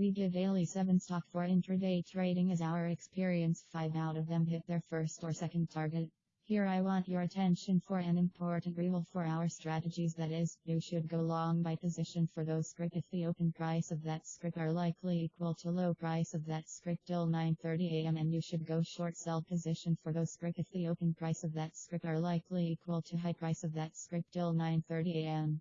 We give daily 7 stock for intraday trading as our experience. 5 out of them hit their first or second target. Here I want your attention for an important rule for our strategies. That is, you should go long by position for those script if the open price of that script are likely equal to low price of that script till 9.30 am and you should go short sell position for those script if the open price of that script are likely equal to high price of that script till 9.30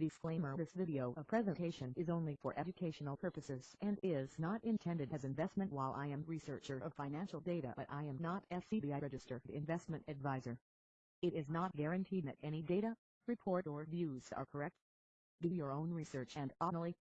Disclaimer This video a presentation is only for educational purposes and is not intended as investment while I am researcher of financial data but I am not SEBI registered investment advisor. It is not guaranteed that any data, report or views are correct. Do your own research and only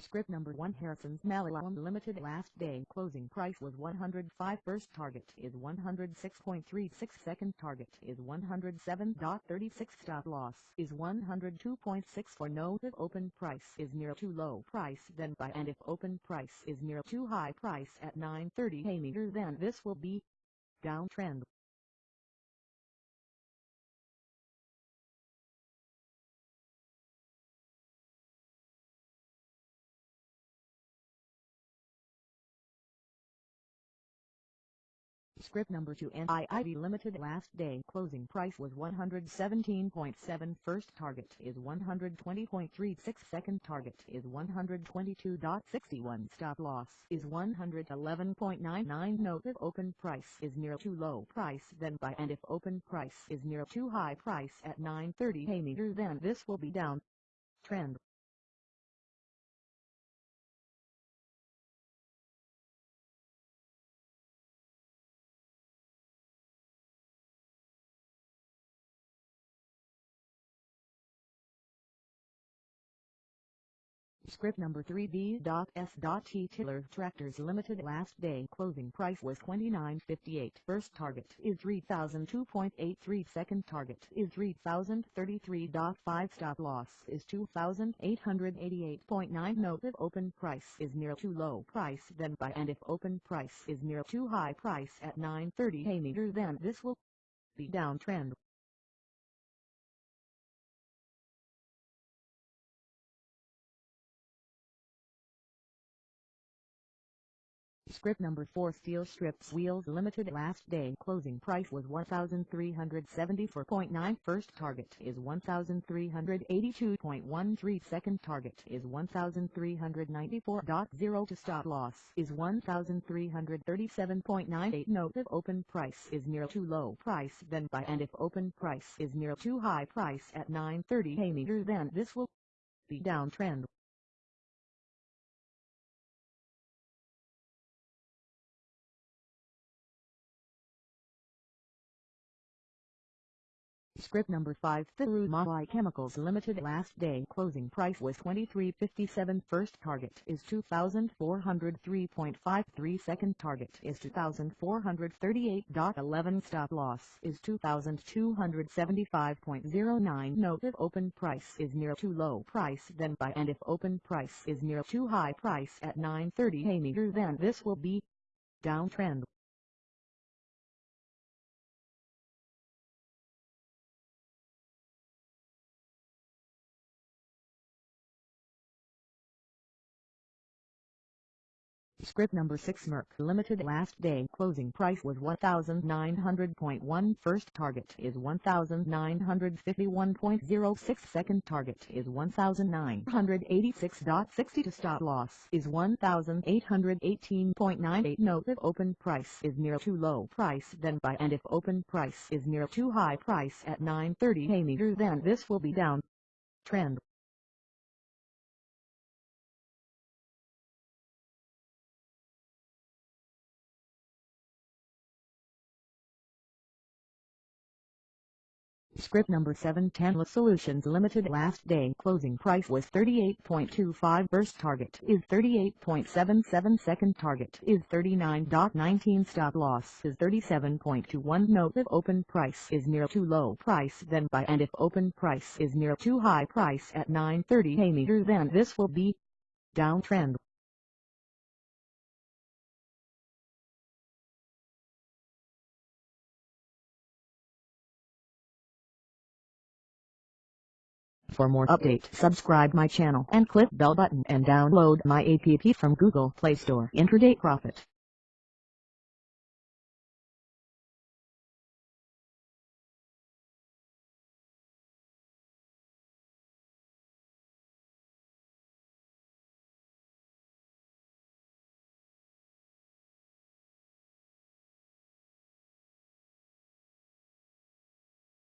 Script number 1 Harrison's Malayalam Limited last day. Closing price was 105 first target is 106.36 second target is 107.36 stop loss is 102.6 for no if open price is near too low price then buy. And if open price is near too high price at 9.30 a meter then this will be downtrend Script number 2 NIIV Limited last day closing price was 117.7 first target is 120.36 second target is 122.61 stop loss is 111.99 note if open price is near too low price then buy and if open price is near too high price at 9.30 a meter then this will be down. Trend Script number 3B.S.T Tiller Tractors Limited last day closing price was 29.58 first target is 3002.83 second target is 3033.5 stop loss is 2888.9 note if open price is near too low price then buy. And if open price is near too high price at 9.30 a meter then this will be downtrend Script number 4 Steel Strips Wheels Limited last day. Closing price was 1374.9 first target is 1382.13 second target is 1394.0 to stop loss is 1337.98 note if open price is near too low price then buy and if open price is near too high price at 930 a meter then this will be downtrend Script number 5 Thiru Thirumalai Chemicals Limited last day. Closing price was 23.57 first target is 2403.53 second target is 2438.11 stop loss is 2275.09 note if open price is near too low price then buy. And if open price is near too high price at 930 a meter then this will be downtrend Script number 6 Merck Limited last day closing price was 1900.1 first target is 1951.06 second target is 1986.60 to stop loss is 1818.98 note if open price is near too low price then buy and if open price is near too high price at 930 a meter then this will be down. Trend Script number 710 La Solutions Limited. Last day closing price was 38.25 first target is 38.77 second target is 39.19 stop loss is 37.21 note if open price is near too low price then buy. And if open price is near too high price at 9.30 a meter then this will be downtrend. For more update subscribe my channel and click bell button and download my app from Google Play Store. Intraday Profit